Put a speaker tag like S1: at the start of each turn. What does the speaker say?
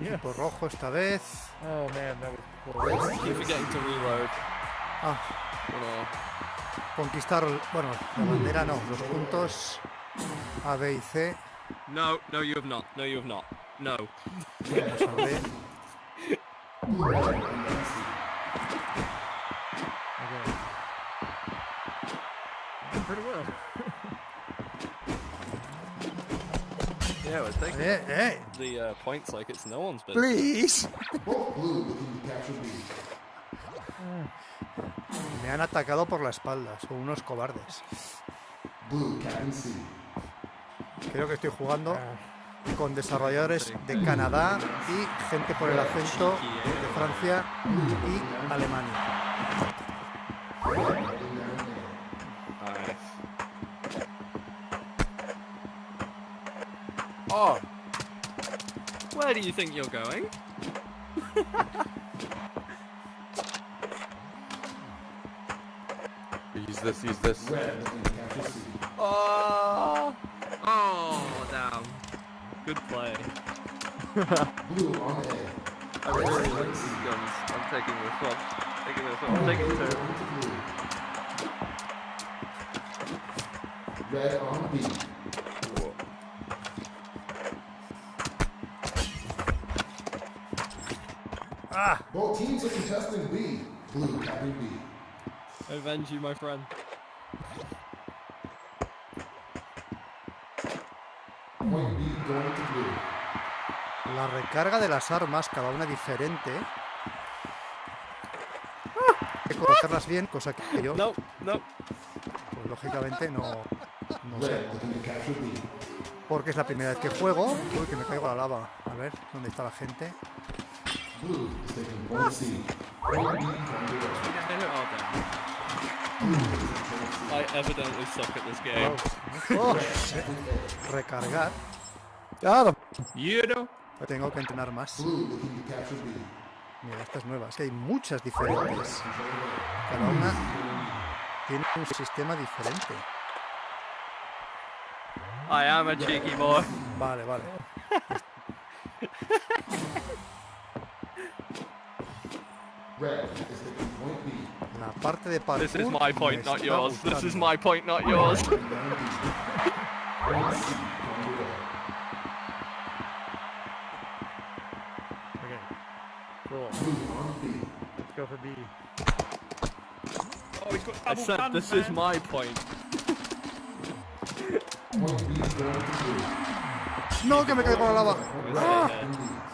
S1: Equipo rojo esta vez.
S2: Oh man, that was cool.
S3: Keep forgetting to reload.
S1: Ah,
S3: know.
S1: conquistar, bueno, la bandera no, los puntos A, B y C.
S3: No, no, you have not. No, you have not. No.
S1: Vamos a ver.
S2: Okay. Pretty well.
S3: Yeah, we're taking the uh, points like it's no one's business.
S1: please. Me han atacado por la espalda, son unos cobardes. Creo que estoy jugando
S2: Ah,
S1: con desarrolladores de Canadá y gente por el acento de Francia y Alemania.
S3: Oh. Where do you think you're going?
S4: Use this, use this.
S5: Red looking to capture C.
S3: Oh. Oh, damn. Good play.
S5: Blue on A.
S3: I really like these guns. I'm taking this one. I'm Taking this one. I'm taking two.
S5: Going. Red on B.
S1: ¡Ah!
S5: Both teams are contesting B. Blue capping B.
S3: Avenge you, my friend.
S5: Point B going to blue.
S1: La recarga de las armas, cada una diferente. Hay que cogerlas bien, cosa que yo,
S3: No, no.
S1: pues, lógicamente, no, no sé. Porque es la primera vez que juego. Uy, que me caigo a la lava. A ver, ¿dónde está la gente?
S5: Is taking.
S3: I evidently suck at this game.
S1: Oh, recargar.
S3: You know?
S1: Tengo que entrenar más. Mira, estas nuevas, que hay muchas diferentes. Cada una tiene un sistema diferente.
S3: I am a cheeky boy.
S1: Vale, vale.
S5: Red is taking point B.
S1: La parte de parkour
S3: This is my
S1: me
S3: point, not
S1: está
S3: yours. This is
S1: gustando.
S3: my point, not yours.
S5: Down B. Point C going to red.
S2: okay. Cool.
S5: Blue on B.
S2: Let's go for B.
S3: I said this is my point.
S5: Point B going to blue.
S1: No, que me caigo a la lava.
S3: We're staying here.